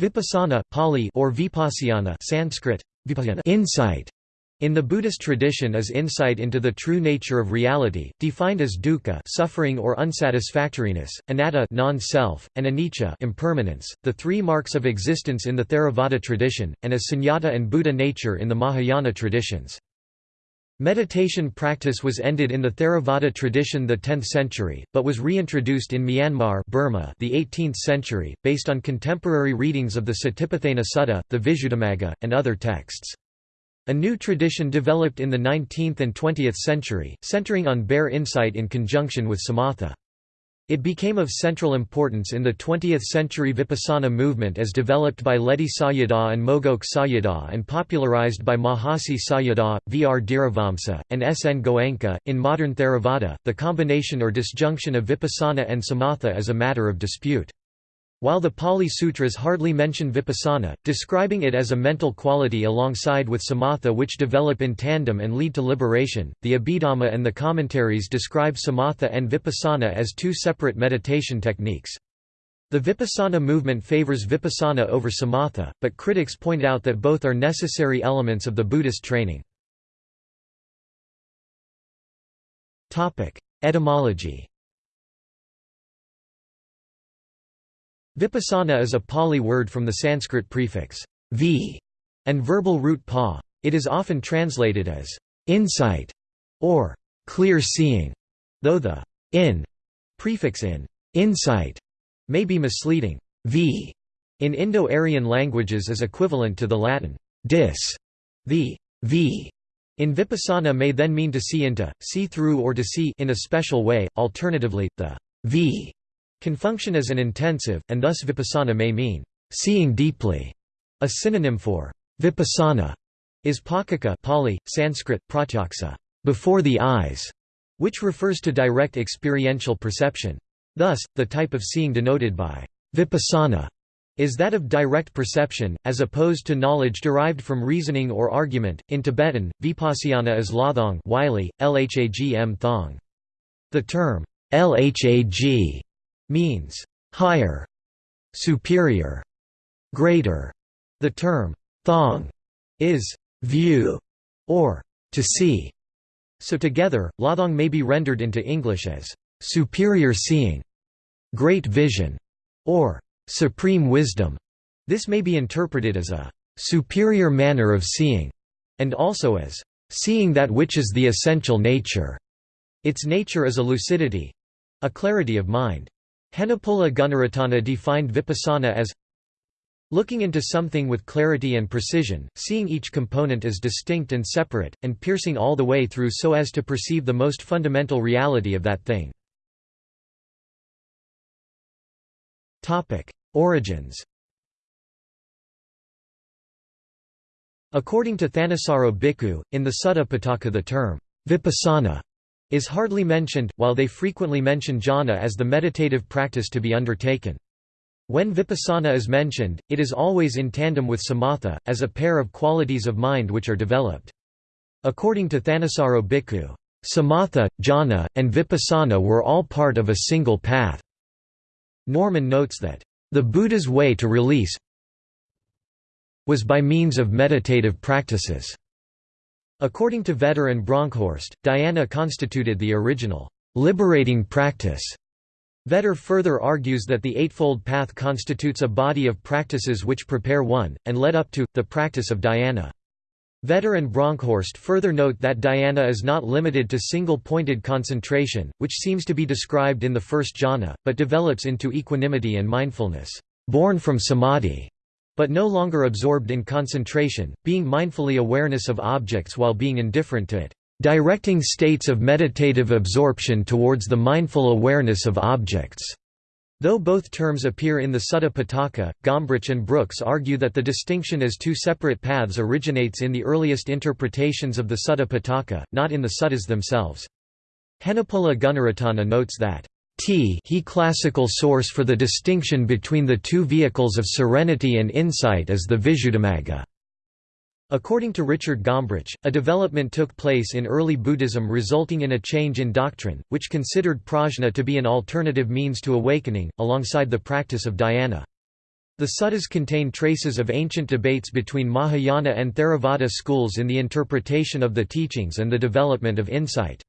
Vipassana Pali or Vipassana Sanskrit, insight in the Buddhist tradition is insight into the true nature of reality, defined as dukkha suffering or unsatisfactoriness, anatta non-self, and anicca impermanence, the three marks of existence in the Theravada tradition, and as sunyata and Buddha nature in the Mahayana traditions. Meditation practice was ended in the Theravada tradition the 10th century, but was reintroduced in Myanmar Burma the 18th century, based on contemporary readings of the Satipatthana Sutta, the Visuddhimagga, and other texts. A new tradition developed in the 19th and 20th century, centering on bare insight in conjunction with samatha. It became of central importance in the 20th century Vipassana movement as developed by Ledi Sayadaw and Mogok Sayadaw and popularized by Mahasi Sayadaw, V. R. Dhiravamsa, and S. N. Goenka. In modern Theravada, the combination or disjunction of Vipassana and Samatha is a matter of dispute. While the Pali Sutras hardly mention vipassana, describing it as a mental quality alongside with samatha which develop in tandem and lead to liberation, the Abhidhamma and the commentaries describe samatha and vipassana as two separate meditation techniques. The vipassana movement favors vipassana over samatha, but critics point out that both are necessary elements of the Buddhist training. Etymology Vipassana is a Pali word from the Sanskrit prefix v and verbal root pa. It is often translated as insight or clear seeing, though the in prefix in insight may be misleading. V in Indo-Aryan languages is equivalent to the Latin dis. The v in Vipassana may then mean to see into, see through or to see in a special way, alternatively, the v can function as an intensive, and thus vipassana may mean, seeing deeply. A synonym for vipassana is pakaka Pali, Sanskrit, pratyaksa, before the eyes, which refers to direct experiential perception. Thus, the type of seeing denoted by vipassana is that of direct perception, as opposed to knowledge derived from reasoning or argument. In Tibetan, vipassana is lathong Wylie, lhagm thong. The term lhag means higher, superior, greater. The term thong is view or to see. So together, lathong may be rendered into English as superior seeing, great vision, or supreme wisdom. This may be interpreted as a superior manner of seeing, and also as seeing that which is the essential nature. Its nature is a lucidity a clarity of mind. Henepola Gunaratana defined vipassana as looking into something with clarity and precision, seeing each component as distinct and separate, and piercing all the way through so as to perceive the most fundamental reality of that thing. Origins According to Thanissaro Bhikkhu, in the Sutta Pitaka the term, vipassana is hardly mentioned, while they frequently mention jhana as the meditative practice to be undertaken. When vipassana is mentioned, it is always in tandem with samatha, as a pair of qualities of mind which are developed. According to Thanissaro Bhikkhu, samatha, jhana, and vipassana were all part of a single path. Norman notes that, the Buddha's way to release was by means of meditative practices. According to Vetter and Bronkhorst, dhyana constituted the original, liberating practice. Vetter further argues that the Eightfold Path constitutes a body of practices which prepare one, and led up to, the practice of dhyana. Vetter and Bronkhorst further note that dhyana is not limited to single-pointed concentration, which seems to be described in the first jhana, but develops into equanimity and mindfulness, born from samadhi but no longer absorbed in concentration, being mindfully awareness of objects while being indifferent to it, directing states of meditative absorption towards the mindful awareness of objects. Though both terms appear in the Sutta Pitaka, Gombrich and Brooks argue that the distinction as two separate paths originates in the earliest interpretations of the Sutta Pitaka, not in the suttas themselves. Henepola Gunaratana notes that T he classical source for the distinction between the two vehicles of serenity and insight is the Visuddhimagga. According to Richard Gombrich, a development took place in early Buddhism resulting in a change in doctrine, which considered prajna to be an alternative means to awakening, alongside the practice of dhyana. The suttas contain traces of ancient debates between Mahayana and Theravada schools in the interpretation of the teachings and the development of insight.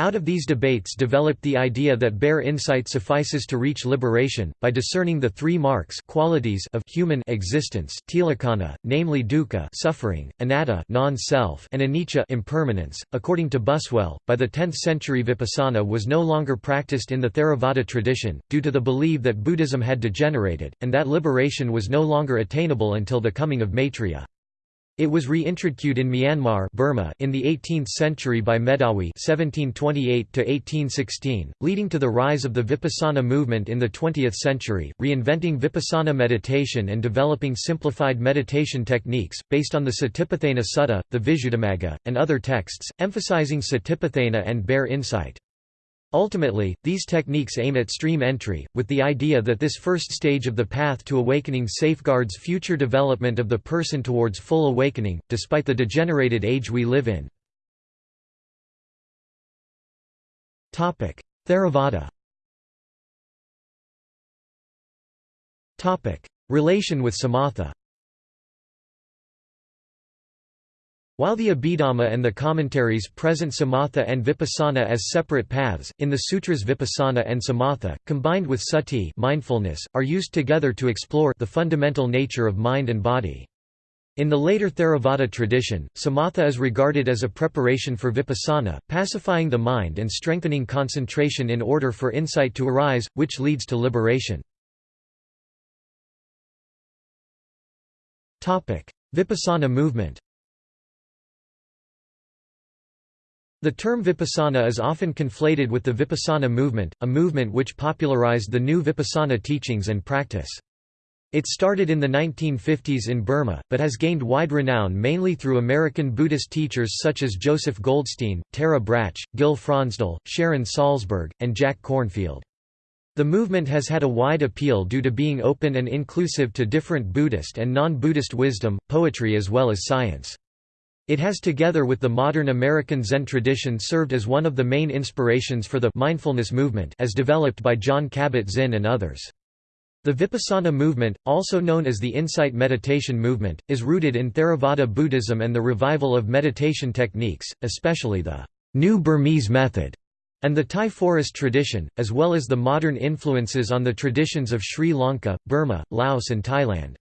Out of these debates developed the idea that bare insight suffices to reach liberation, by discerning the three marks qualities of human existence tilakkhana, namely dukkha suffering, anatta non-self and anicca impermanence. According to Buswell, by the 10th century vipassana was no longer practiced in the Theravada tradition, due to the belief that Buddhism had degenerated, and that liberation was no longer attainable until the coming of Maitreya. It was reintroduced in Myanmar Burma in the 18th century by Medawi (1728–1816), leading to the rise of the Vipassana movement in the 20th century, reinventing Vipassana meditation and developing simplified meditation techniques based on the Satipatthana Sutta, the Visuddhimagga, and other texts, emphasizing Satipatthana and bare insight. Ultimately, these techniques aim at stream entry, with the idea that this first stage of the path to awakening safeguards future development of the person towards full awakening, despite the degenerated age we live in. Theravada Relation with Samatha While the Abhidhamma and the commentaries present samatha and vipassana as separate paths, in the sutras vipassana and samatha, combined with sati mindfulness, are used together to explore the fundamental nature of mind and body. In the later Theravada tradition, samatha is regarded as a preparation for vipassana, pacifying the mind and strengthening concentration in order for insight to arise, which leads to liberation. Vipassana movement The term vipassana is often conflated with the vipassana movement, a movement which popularized the new vipassana teachings and practice. It started in the 1950s in Burma, but has gained wide renown mainly through American Buddhist teachers such as Joseph Goldstein, Tara Brach, Gil Fronsdal, Sharon Salzberg, and Jack Kornfield. The movement has had a wide appeal due to being open and inclusive to different Buddhist and non-Buddhist wisdom, poetry as well as science. It has together with the modern American Zen tradition served as one of the main inspirations for the mindfulness movement as developed by Jon Kabat-Zinn and others. The Vipassana movement, also known as the Insight Meditation movement, is rooted in Theravada Buddhism and the revival of meditation techniques, especially the New Burmese method and the Thai forest tradition, as well as the modern influences on the traditions of Sri Lanka, Burma, Laos and Thailand.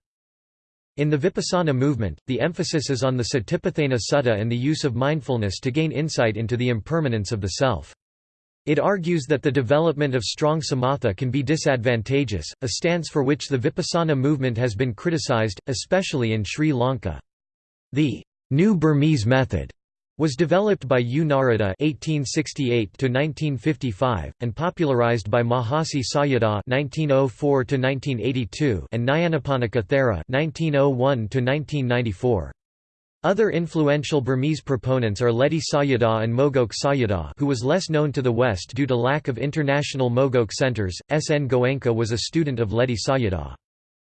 In the Vipassana movement, the emphasis is on the Satipatthana Sutta and the use of mindfulness to gain insight into the impermanence of the self. It argues that the development of strong samatha can be disadvantageous, a stance for which the Vipassana movement has been criticized, especially in Sri Lanka. The New Burmese method was developed by U Narada (1868–1955) and popularized by Mahasi Sayadaw (1904–1982) and Nyanaponika Thera (1901–1994). Other influential Burmese proponents are Ledi Sayadaw and Mogok Sayadaw who was less known to the West due to lack of international Mogok centers. S. N. Goenka was a student of Ledi Sayadaw.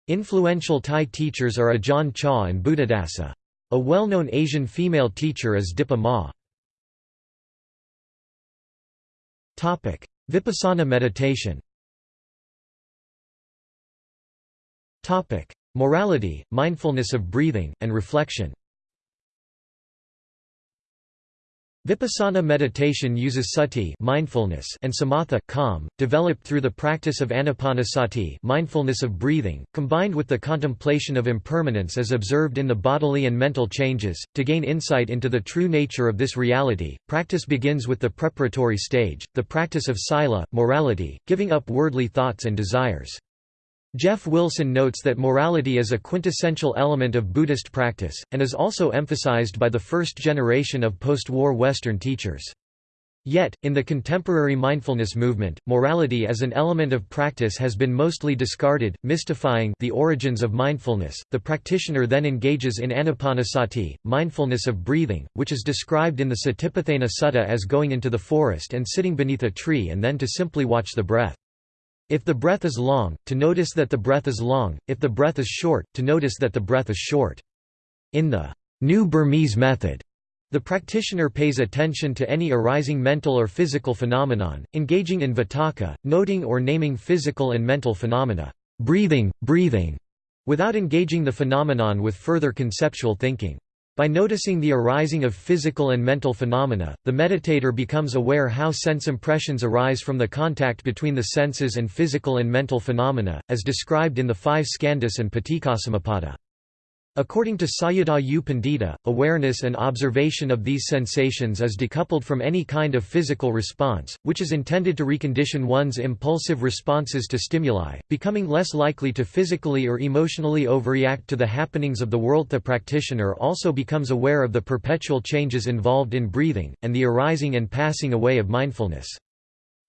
Influential Thai teachers are Ajahn Chah and Buddhadasa. A well-known Asian female teacher is Dipa Ma. Vipassana meditation Morality, mindfulness of breathing, and reflection Vipassana meditation uses sati mindfulness and samatha calm, developed through the practice of anapanasati mindfulness of breathing, combined with the contemplation of impermanence as observed in the bodily and mental changes. To gain insight into the true nature of this reality, practice begins with the preparatory stage, the practice of sila, morality, giving up worldly thoughts and desires. Jeff Wilson notes that morality is a quintessential element of Buddhist practice, and is also emphasized by the first generation of post-war Western teachers. Yet, in the contemporary mindfulness movement, morality as an element of practice has been mostly discarded, mystifying the origins of mindfulness. The practitioner then engages in anapanasati, mindfulness of breathing, which is described in the Satipatthana Sutta as going into the forest and sitting beneath a tree and then to simply watch the breath. If the breath is long, to notice that the breath is long, if the breath is short, to notice that the breath is short. In the New Burmese method, the practitioner pays attention to any arising mental or physical phenomenon, engaging in vitakka, noting or naming physical and mental phenomena, breathing, breathing, without engaging the phenomenon with further conceptual thinking. By noticing the arising of physical and mental phenomena, the meditator becomes aware how sense impressions arise from the contact between the senses and physical and mental phenomena, as described in the five skandhas and Paticcasamuppada. According to Sayadaw U Pandita, awareness and observation of these sensations is decoupled from any kind of physical response, which is intended to recondition one's impulsive responses to stimuli, becoming less likely to physically or emotionally overreact to the happenings of the world. The practitioner also becomes aware of the perpetual changes involved in breathing, and the arising and passing away of mindfulness.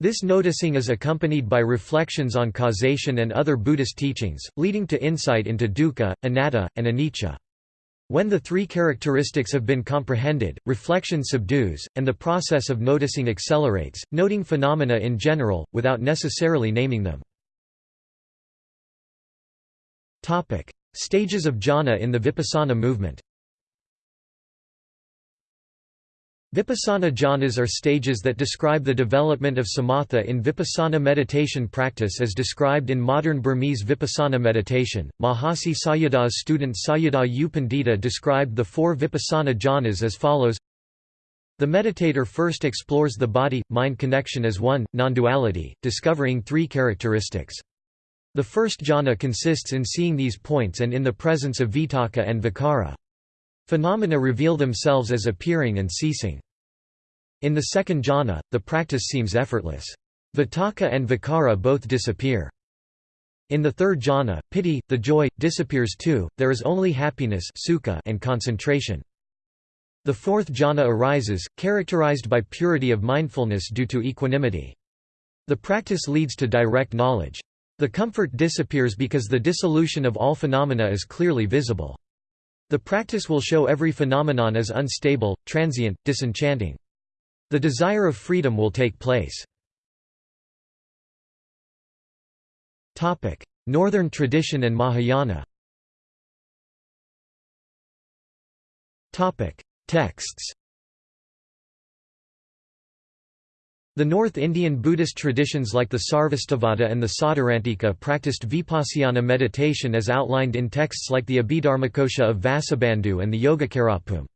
This noticing is accompanied by reflections on causation and other Buddhist teachings, leading to insight into dukkha, anatta, and anicca. When the three characteristics have been comprehended, reflection subdues, and the process of noticing accelerates, noting phenomena in general, without necessarily naming them. Stages of jhana in the Vipassana movement Vipassana jhanas are stages that describe the development of samatha in vipassana meditation practice as described in modern Burmese vipassana meditation. Mahasi Sayadaw's student Sayadaw U Pandita described the four vipassana jhanas as follows The meditator first explores the body-mind connection as one, non-duality, discovering three characteristics. The first jhana consists in seeing these points and in the presence of vitakka and vicara. Phenomena reveal themselves as appearing and ceasing. In the second jhana, the practice seems effortless. Vitakka and vicara both disappear. In the third jhana, piti, the joy, disappears too, there is only happiness sukha and concentration. The fourth jhana arises, characterized by purity of mindfulness due to equanimity. The practice leads to direct knowledge. The comfort disappears because the dissolution of all phenomena is clearly visible. The practice will show every phenomenon as unstable, transient, disenchanting. The desire of freedom will take place. Northern tradition and Mahayana Texts The North Indian Buddhist traditions like the Sarvastivada and the Sautrantika practiced vipassana meditation as outlined in texts like the Abhidharmakosha of Vasubandhu and the Yogacarabhumi.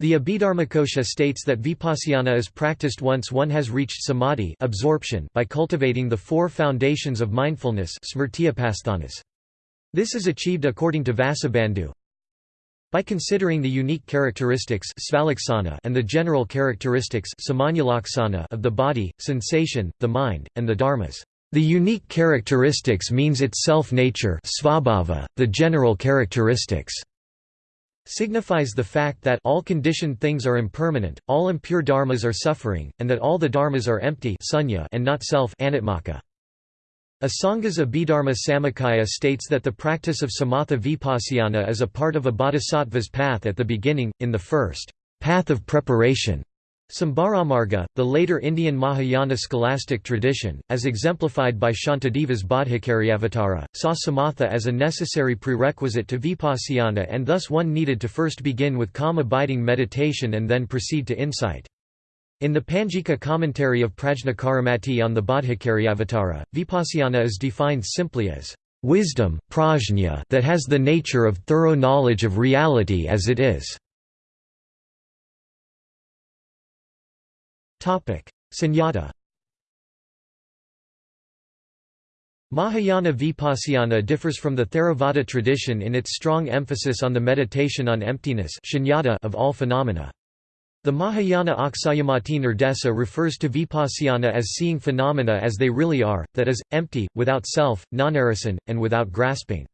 The Abhidharmakosha states that vipassana is practiced once one has reached samadhi absorption by cultivating the four foundations of mindfulness This is achieved according to Vasubandhu, by considering the unique characteristics and the general characteristics of the body, sensation, the mind, and the dharmas. The unique characteristics means its self-nature the general characteristics signifies the fact that all conditioned things are impermanent, all impure dharmas are suffering, and that all the dharmas are empty and not self anatmaka. Asanga's Abhidharma Samuccaya states that the practice of samatha vipassana is a part of a bodhisattva's path at the beginning, in the first path of preparation. Sambharamarga, the later Indian Mahayana scholastic tradition, as exemplified by Shantideva's Bodhicaryavatara, saw samatha as a necessary prerequisite to vipassana and thus one needed to first begin with calm abiding meditation and then proceed to insight. In the Panjika commentary of Prajnacaramati on the Bodhicaryavatara, vipassana is defined simply as wisdom prajna that has the nature of thorough knowledge of reality as it is. Sunyata Mahayana Vipassana differs from the Theravada tradition in its strong emphasis on the meditation on emptiness of all phenomena. The Mahayana Aksayamati Nirdesa refers to vipassana as seeing phenomena as they really are, that is, empty, without self, non-arison, and without grasping.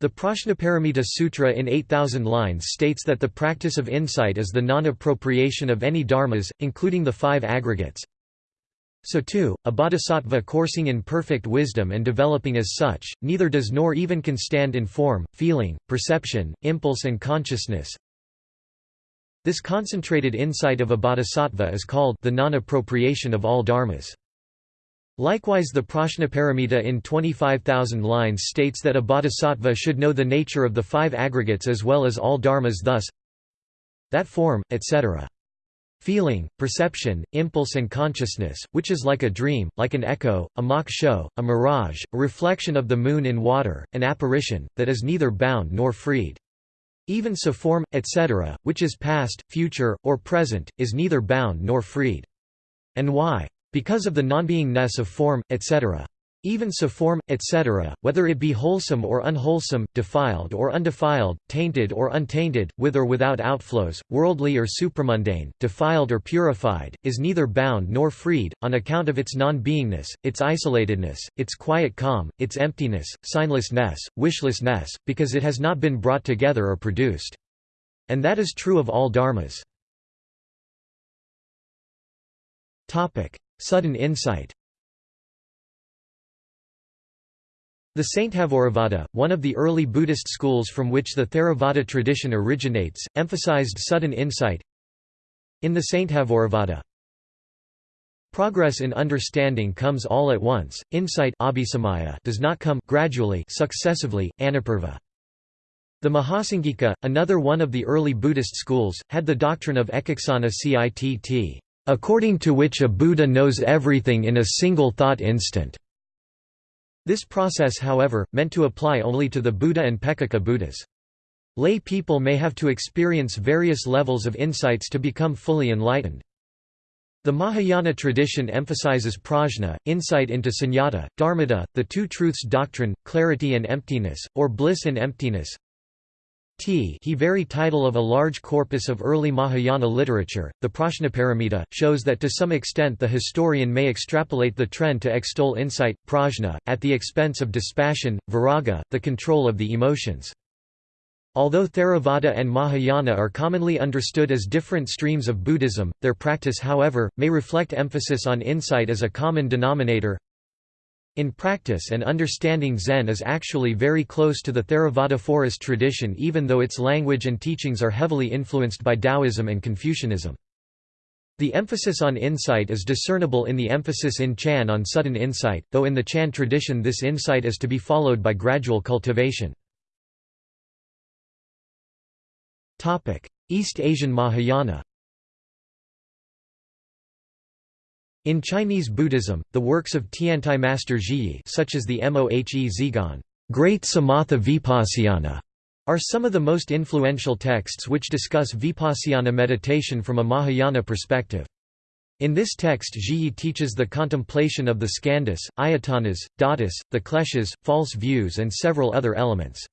The Prajnaparamita Sutra in 8,000 lines states that the practice of insight is the non-appropriation of any dharmas, including the five aggregates. So too, a bodhisattva coursing in perfect wisdom and developing as such, neither does nor even can stand in form, feeling, perception, impulse and consciousness, this concentrated insight of a bodhisattva is called the non-appropriation of all dharmas. Likewise the Prajnaparamita in 25,000 lines states that a bodhisattva should know the nature of the five aggregates as well as all dharmas thus that form, etc. feeling, perception, impulse and consciousness, which is like a dream, like an echo, a mock show, a mirage, a reflection of the moon in water, an apparition, that is neither bound nor freed. Even so form, etc., which is past, future, or present, is neither bound nor freed. And why? Because of the nonbeingness of form, etc. Even so form, etc., whether it be wholesome or unwholesome, defiled or undefiled, tainted or untainted, with or without outflows, worldly or supramundane, defiled or purified, is neither bound nor freed, on account of its non-beingness, its isolatedness, its quiet calm, its emptiness, signlessness, wishlessness, because it has not been brought together or produced. And that is true of all dharmas. Sudden insight The Sthaviravada, one of the early Buddhist schools from which the Theravada tradition originates, emphasized sudden insight. In the Sthaviravada, progress in understanding comes all at once, insight does not come gradually successively, anupurva. The Mahasanghika, another one of the early Buddhist schools, had the doctrine of ekaccana citt, according to which a Buddha knows everything in a single thought instant. This process however, meant to apply only to the Buddha and Peccaka Buddhas. Lay people may have to experience various levels of insights to become fully enlightened. The Mahayana tradition emphasizes prajna, insight into sunyata, dharmata, the two truths doctrine, clarity and emptiness, or bliss and emptiness, T he very title of a large corpus of early Mahayana literature, the Prajnaparamita, shows that to some extent the historian may extrapolate the trend to extol insight, prajna, at the expense of dispassion, viraga, the control of the emotions. Although Theravada and Mahayana are commonly understood as different streams of Buddhism, their practice however, may reflect emphasis on insight as a common denominator, in practice and understanding Zen is actually very close to the Theravada forest tradition even though its language and teachings are heavily influenced by Taoism and Confucianism. The emphasis on insight is discernible in the emphasis in Chan on sudden insight, though in the Chan tradition this insight is to be followed by gradual cultivation. East Asian Mahayana In Chinese Buddhism, the works of Tiantai Master Zhiyi such as the Mohe Zhiguan Great Samatha Vipassana, are some of the most influential texts which discuss vipassana meditation from a Mahayana perspective. In this text Zhiyi teaches the contemplation of the skandhas, ayatanas, dhatus, the kleshas, false views and several other elements.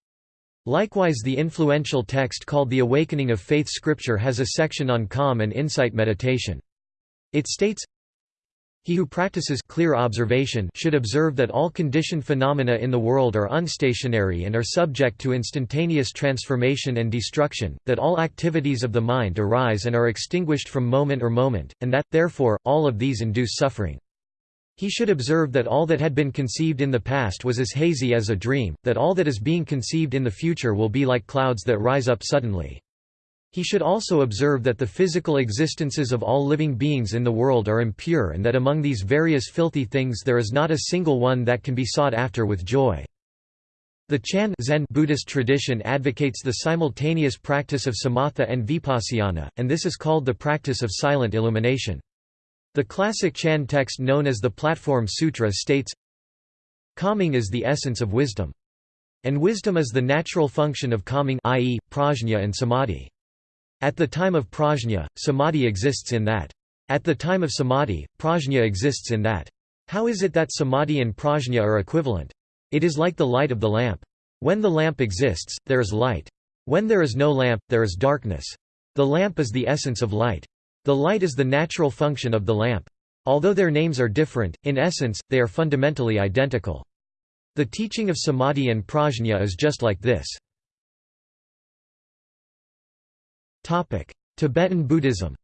Likewise the influential text called The Awakening of Faith Scripture has a section on calm and insight meditation. It states, he who practices clear observation should observe that all conditioned phenomena in the world are unstationary and are subject to instantaneous transformation and destruction, that all activities of the mind arise and are extinguished from moment or moment, and that, therefore, all of these induce suffering. He should observe that all that had been conceived in the past was as hazy as a dream, that all that is being conceived in the future will be like clouds that rise up suddenly. He should also observe that the physical existences of all living beings in the world are impure and that among these various filthy things there is not a single one that can be sought after with joy. The Chan Zen Buddhist tradition advocates the simultaneous practice of samatha and vipassana, and this is called the practice of silent illumination. The classic Chan text known as the Platform Sutra states, Calming is the essence of wisdom. And wisdom is the natural function of calming i.e., prajna and samadhi. At the time of prajna, samadhi exists in that. At the time of samadhi, prajna exists in that. How is it that samadhi and prajna are equivalent? It is like the light of the lamp. When the lamp exists, there is light. When there is no lamp, there is darkness. The lamp is the essence of light. The light is the natural function of the lamp. Although their names are different, in essence, they are fundamentally identical. The teaching of samadhi and prajna is just like this. Tibetan Buddhism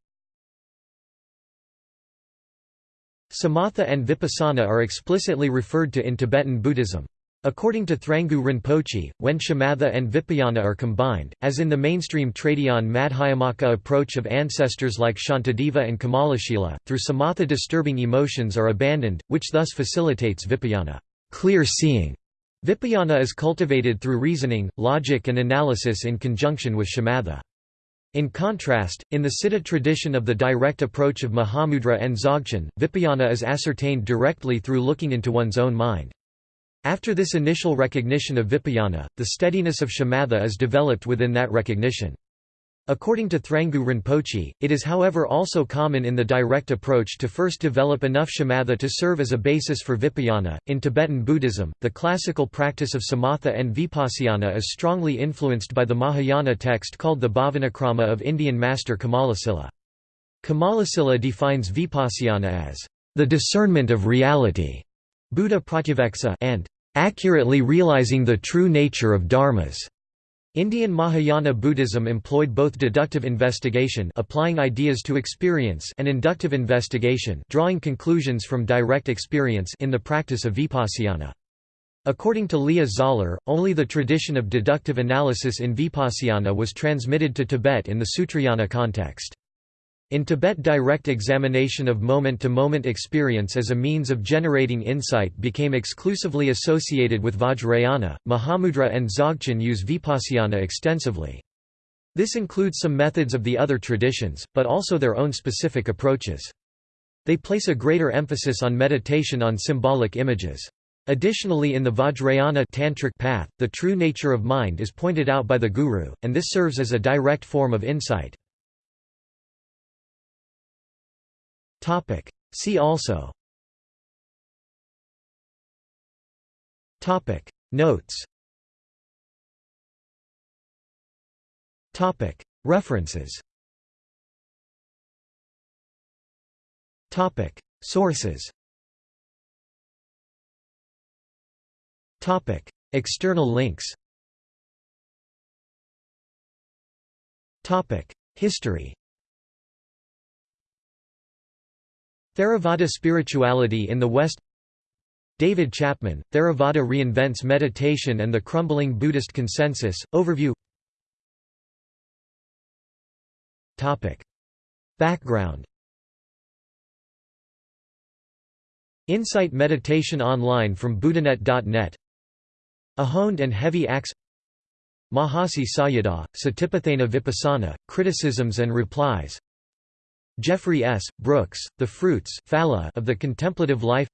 Samatha and Vipassana are explicitly referred to in Tibetan Buddhism. According to Thrangu Rinpoche, when shamatha and vipashyana are combined, as in the mainstream Tradion Madhyamaka approach of ancestors like Shantideva and Kamalashila, through samatha disturbing emotions are abandoned, which thus facilitates vipashyana clear seeing". Vipashyana is cultivated through reasoning, logic and analysis in conjunction with shamatha. In contrast, in the Siddha tradition of the direct approach of Mahamudra and Dzogchen, Vipashyana is ascertained directly through looking into one's own mind. After this initial recognition of Vipashyana, the steadiness of shamatha is developed within that recognition. According to Thrangu Rinpoche, it is however also common in the direct approach to first develop enough shamatha to serve as a basis for vipashyana. In Tibetan Buddhism, the classical practice of samatha and vipassana is strongly influenced by the Mahayana text called the Bhavanakrama of Indian master Kamalasila. Kamalasila defines vipassana as the discernment of reality, Buddha pratyaveksa, and accurately realizing the true nature of dharmas. Indian Mahayana Buddhism employed both deductive investigation applying ideas to experience and inductive investigation drawing conclusions from direct experience in the practice of vipassana. According to Leah Zahler, only the tradition of deductive analysis in vipassana was transmitted to Tibet in the Sutrayana context. In Tibet direct examination of moment-to-moment -moment experience as a means of generating insight became exclusively associated with Vajrayana, Mahamudra and Dzogchen use Vipassana extensively. This includes some methods of the other traditions, but also their own specific approaches. They place a greater emphasis on meditation on symbolic images. Additionally in the Vajrayana tantric path, the true nature of mind is pointed out by the guru, and this serves as a direct form of insight. Topic. See also. Topic. Notes. Topic. References. Topic. Sources. Topic. External links. Topic. History Theravada spirituality in the West. David Chapman, Theravada reinvents meditation and the crumbling Buddhist consensus, overview. Background. Insight Meditation Online from buddhanet.net A honed and heavy axe Mahasi Sayadaw, Satipatthana Vipassana, Criticisms and Replies Jeffrey S. Brooks, The Fruits of the Contemplative Life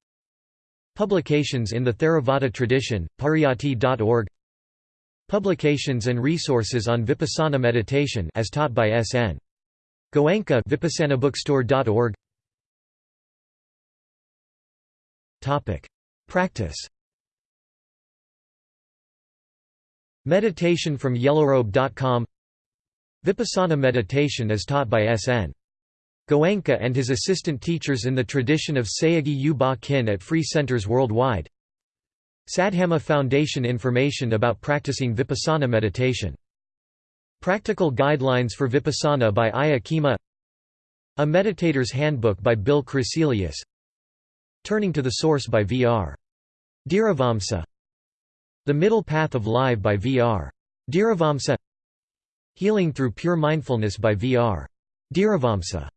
Publications in the Theravada tradition, pariyatti.org Publications and resources on Vipassana meditation as taught by S.N. Goenka vipassanabookstore.org Topic: Practice. Meditation from yellowrobe.com Vipassana meditation is taught by S.N. Goenka and his assistant teachers in the tradition of Sayagyi U Ba Kin at free centers worldwide Saddhamma Foundation information about practicing Vipassana meditation. Practical Guidelines for Vipassana by Ayya Khema A Meditator's Handbook by Bill Crecelius Turning to the Source by V.R. Dhiravamsa The Middle Path of Life by V.R. Dhiravamsa Healing Through Pure Mindfulness by V.R. Dhiravamsa